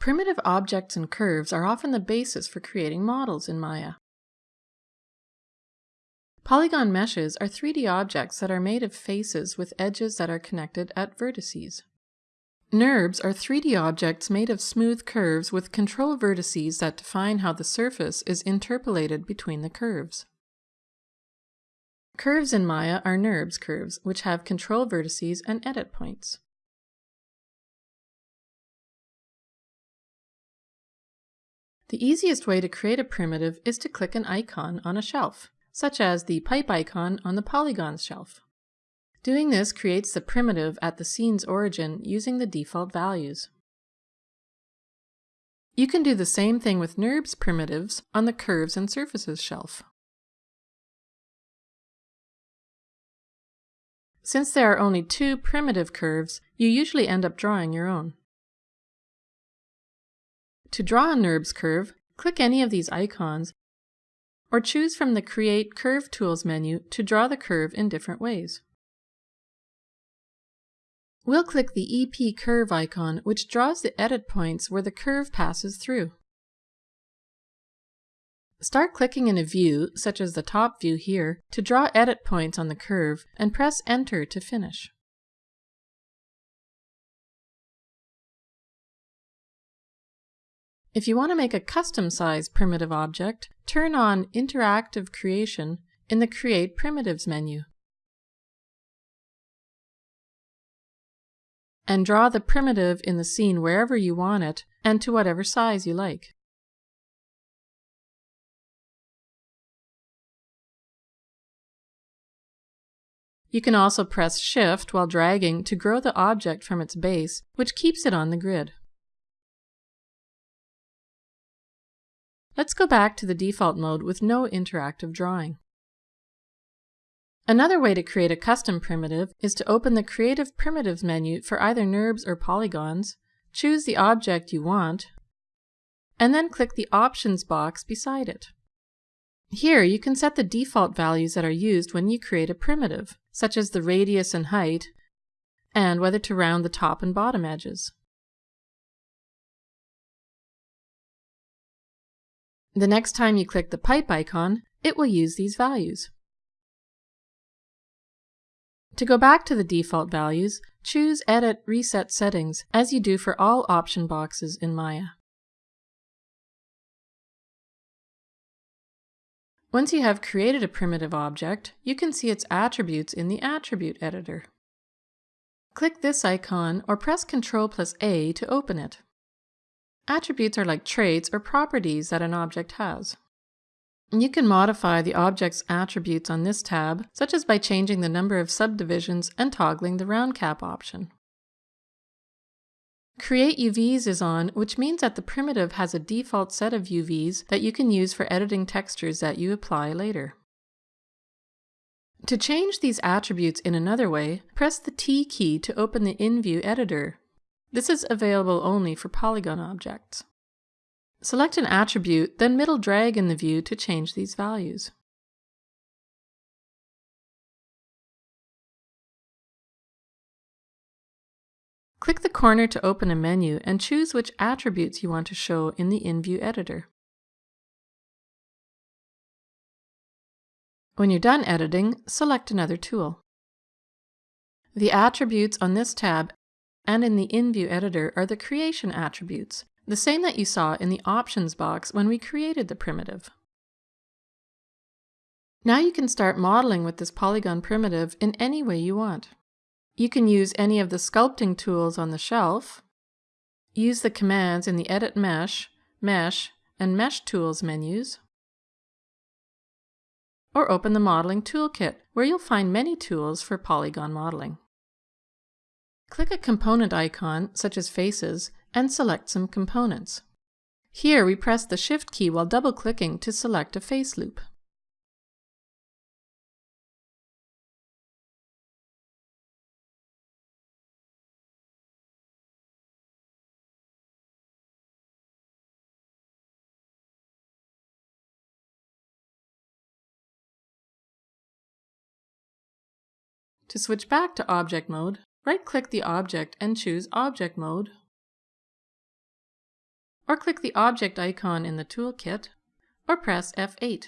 Primitive objects and curves are often the basis for creating models in Maya. Polygon meshes are 3D objects that are made of faces with edges that are connected at vertices. NURBS are 3D objects made of smooth curves with control vertices that define how the surface is interpolated between the curves. Curves in Maya are NURBS curves, which have control vertices and edit points. The easiest way to create a primitive is to click an icon on a shelf, such as the pipe icon on the polygons shelf. Doing this creates the primitive at the scene's origin using the default values. You can do the same thing with NURBS primitives on the Curves and Surfaces shelf. Since there are only two primitive curves, you usually end up drawing your own. To draw a NURBS curve, click any of these icons or choose from the Create Curve Tools menu to draw the curve in different ways. We'll click the EP Curve icon, which draws the edit points where the curve passes through. Start clicking in a view, such as the top view here, to draw edit points on the curve, and press Enter to finish. If you want to make a custom size primitive object, turn on Interactive Creation in the Create Primitives menu. And draw the primitive in the scene wherever you want it and to whatever size you like. You can also press Shift while dragging to grow the object from its base, which keeps it on the grid. Let's go back to the default mode with no interactive drawing. Another way to create a custom primitive is to open the Create Primitives menu for either NURBS or polygons, choose the object you want, and then click the Options box beside it. Here you can set the default values that are used when you create a primitive, such as the radius and height, and whether to round the top and bottom edges. The next time you click the pipe icon, it will use these values. To go back to the default values, choose Edit Reset Settings, as you do for all option boxes in Maya. Once you have created a primitive object, you can see its attributes in the Attribute Editor. Click this icon or press Ctrl plus A to open it. Attributes are like traits or properties that an object has. You can modify the object's attributes on this tab, such as by changing the number of subdivisions and toggling the round cap option. Create UVs is on, which means that the primitive has a default set of UVs that you can use for editing textures that you apply later. To change these attributes in another way, press the T key to open the InView editor. This is available only for polygon objects. Select an attribute, then middle drag in the view to change these values. Click the corner to open a menu and choose which attributes you want to show in the InView editor. When you're done editing, select another tool. The attributes on this tab and in the InView editor are the creation attributes, the same that you saw in the options box when we created the primitive. Now you can start modeling with this polygon primitive in any way you want. You can use any of the sculpting tools on the shelf, use the commands in the Edit Mesh, Mesh, and Mesh Tools menus, or open the Modeling Toolkit, where you'll find many tools for polygon modeling. Click a component icon, such as faces, and select some components. Here we press the Shift key while double-clicking to select a face loop. To switch back to object mode, Right-click the object and choose Object Mode, or click the object icon in the toolkit, or press F8.